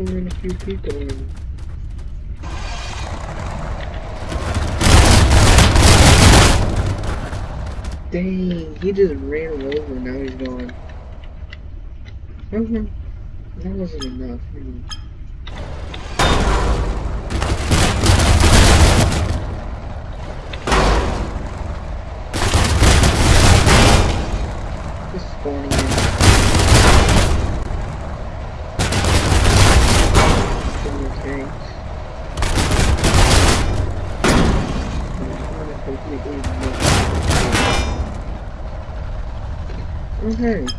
a few people. Dang, he just ran him over, now he's gone. Mhm. That wasn't enough. Hmm. Okay.